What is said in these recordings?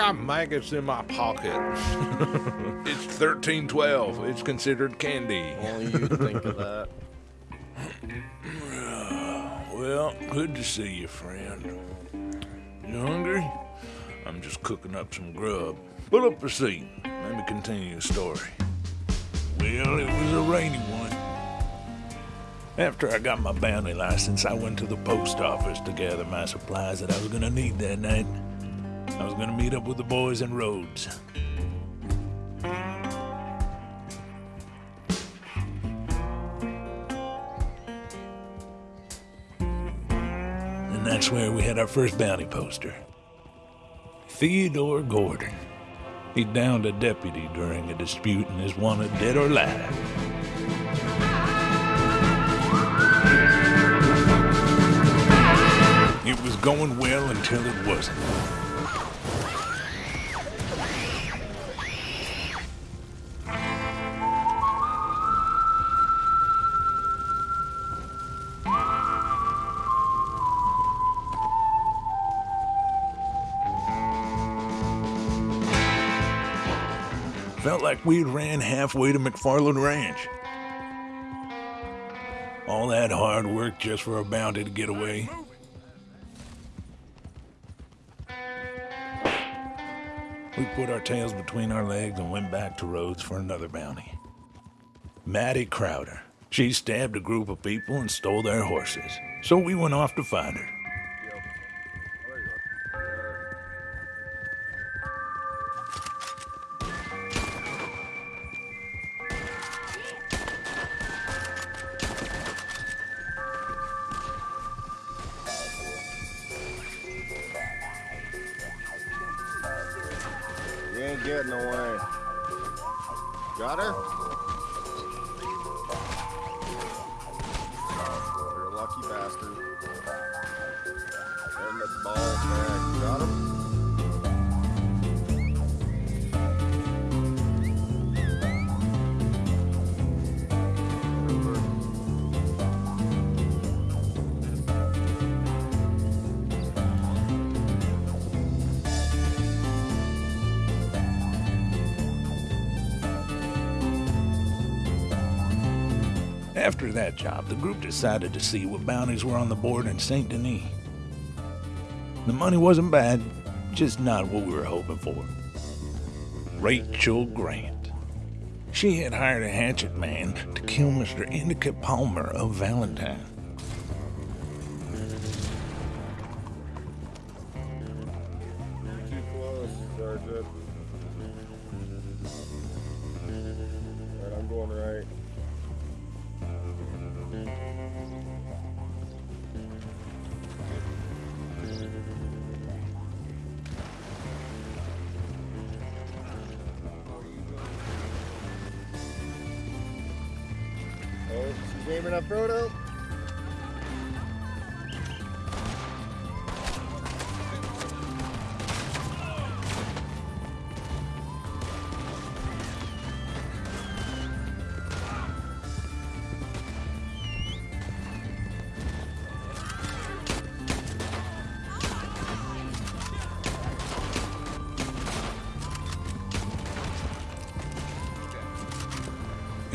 I got maggots in my pocket. it's 1312. It's considered candy. Only you think of that. Well, good to see you, friend. You hungry? I'm just cooking up some grub. Pull up a seat. Let me continue the story. Well, it was a rainy one. After I got my bounty license, I went to the post office to gather my supplies that I was gonna need that night. I was gonna meet up with the boys in Rhodes. And that's where we had our first bounty poster. Theodore Gordon. He downed a deputy during a dispute and is wanted dead or alive. It was going well until it wasn't. Felt like we'd ran halfway to McFarland Ranch. All that hard work just for a bounty to get away. We put our tails between our legs and went back to Rhodes for another bounty. Maddie Crowder. She stabbed a group of people and stole their horses. So we went off to find her. Getting away. Got her? You're a lucky bastard. And the ball back. After that job, the group decided to see what bounties were on the board in St. Denis. The money wasn't bad, just not what we were hoping for. Rachel Grant. She had hired a hatchet man to kill Mr. Indica Palmer of Valentine. She's aiming up Frodo.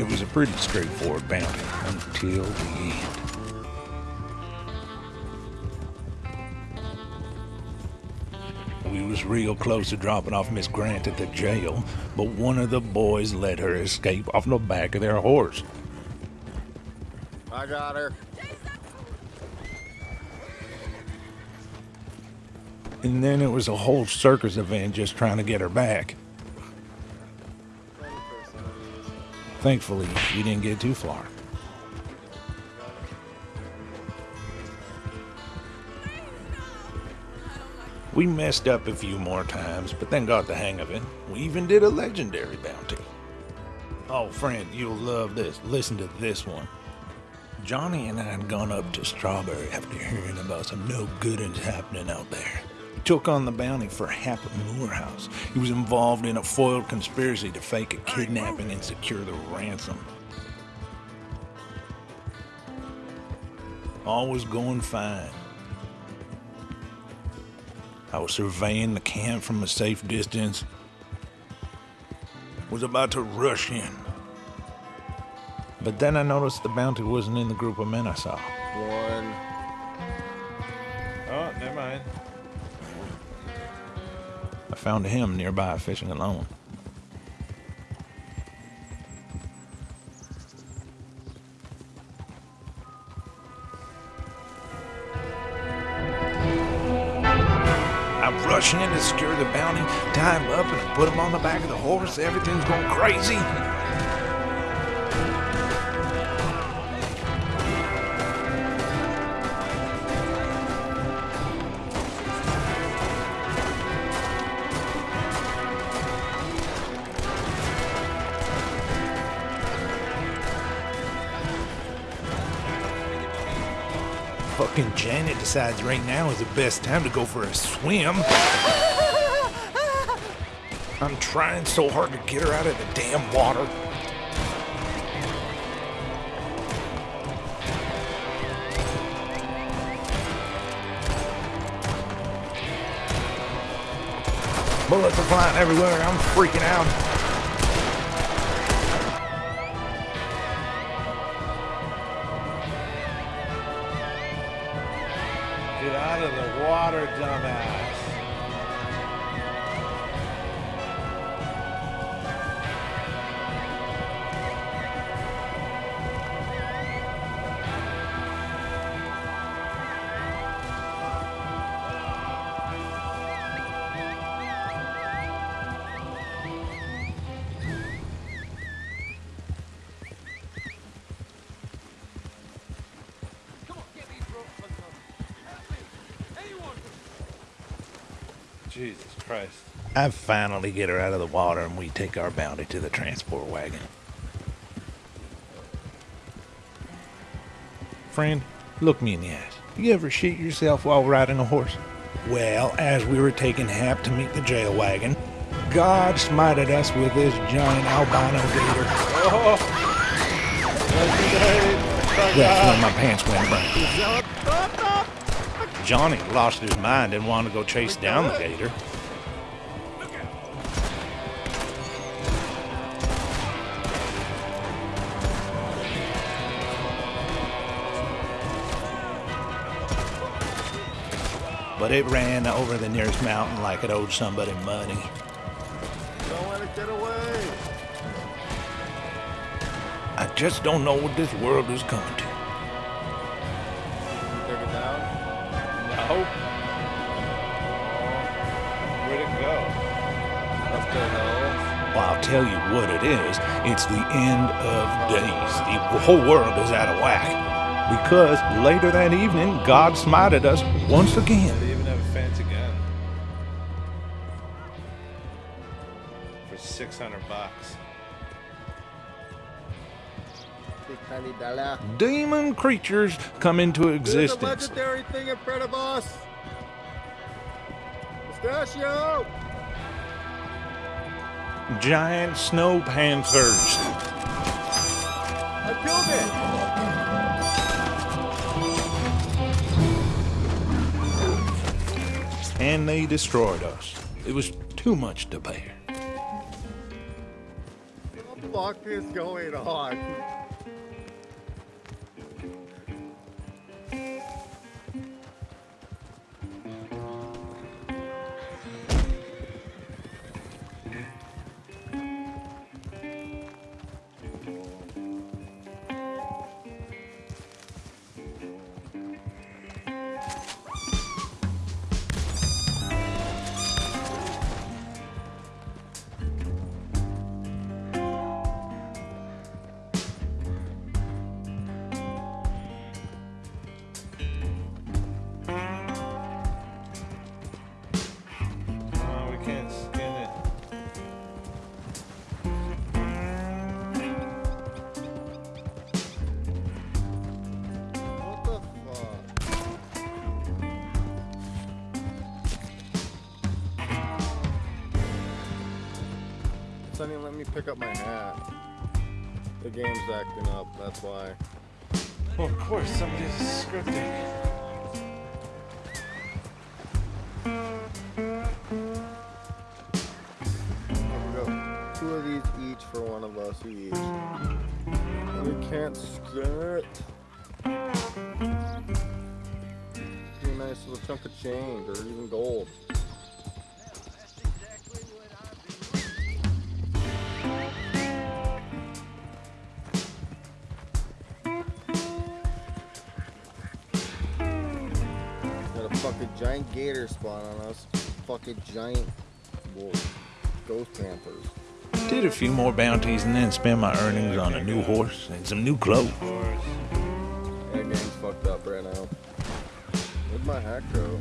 It was a pretty straightforward bounty until the end. We was real close to dropping off Miss Grant at the jail, but one of the boys let her escape off the back of their horse. I got her. And then it was a whole circus event just trying to get her back. Thankfully, we didn't get too far. We messed up a few more times, but then got the hang of it. We even did a legendary bounty. Oh, friend, you'll love this. Listen to this one. Johnny and I had gone up to Strawberry after hearing about some no goodings happening out there. Took on the bounty for Hap Moorhouse. He was involved in a foiled conspiracy to fake a kidnapping and secure the ransom. All was going fine. I was surveying the camp from a safe distance. Was about to rush in. But then I noticed the bounty wasn't in the group of men I saw. I found him nearby fishing alone. I rush in to secure the bounty, tie him up, and put him on the back of the horse. Everything's going crazy. Fucking Janet decides right now is the best time to go for a swim. I'm trying so hard to get her out of the damn water. Bullets are flying everywhere. I'm freaking out. Water, dumbass. Jesus Christ. I finally get her out of the water and we take our bounty to the transport wagon. Friend, look me in the eyes. You ever shit yourself while riding a horse? Well, as we were taking Hap to meet the jail wagon, God smited us with this giant albino gator. Oh. That's when my pants went brown. Johnny lost his mind and wanted to go chase down the gator. But it ran over the nearest mountain like it owed somebody money. Don't let it get away. I just don't know what this world is coming to. Tell you what it is. It's the end of days. The whole world is out of whack. Because later that evening, God smited us once again. They even have a fancy gun. For 600 bucks. Demon creatures come into existence. legendary thing in front of us. Pistachio. Giant snow panthers. I killed it. And they destroyed us. It was too much to bear. What the fuck is going on? Sonny, let me pick up my hat. The game's acting up, that's why. Well, of course, somebody's scripting. Two of these each for one of us each. We can't skirt. Be a nice little chunk of change or even gold. Gator spawn on us. Fucking giant wolf. Ghost panthers. Did a few more bounties and then spent my earnings on a new horse and some new clothes. Yeah, game's fucked up right now. Where's my hack go?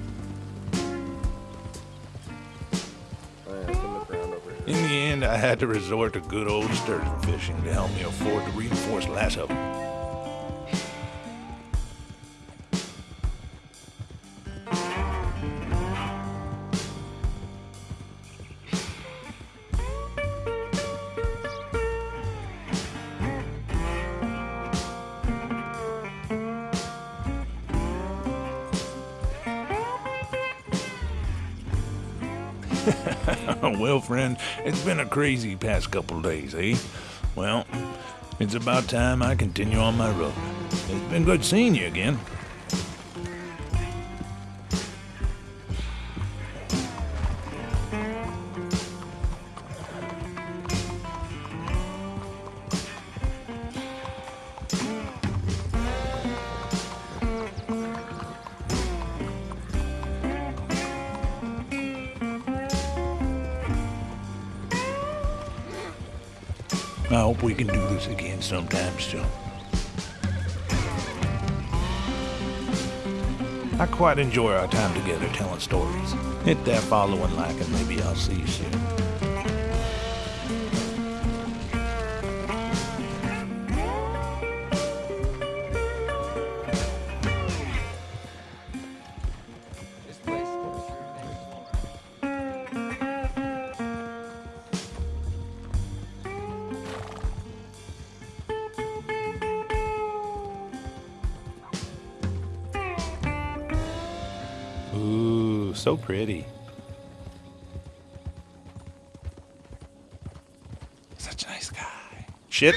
Oh, yeah, it's in the ground over here. In the end, I had to resort to good old sturgeon fishing to help me afford to reinforce lasso. Well, friend, it's been a crazy past couple days, eh? Well, it's about time I continue on my road. It's been good seeing you again. I hope we can do this again sometime soon. I quite enjoy our time together telling stories. Hit that follow and like, and maybe I'll see you soon. So pretty. Such a nice guy. Shit.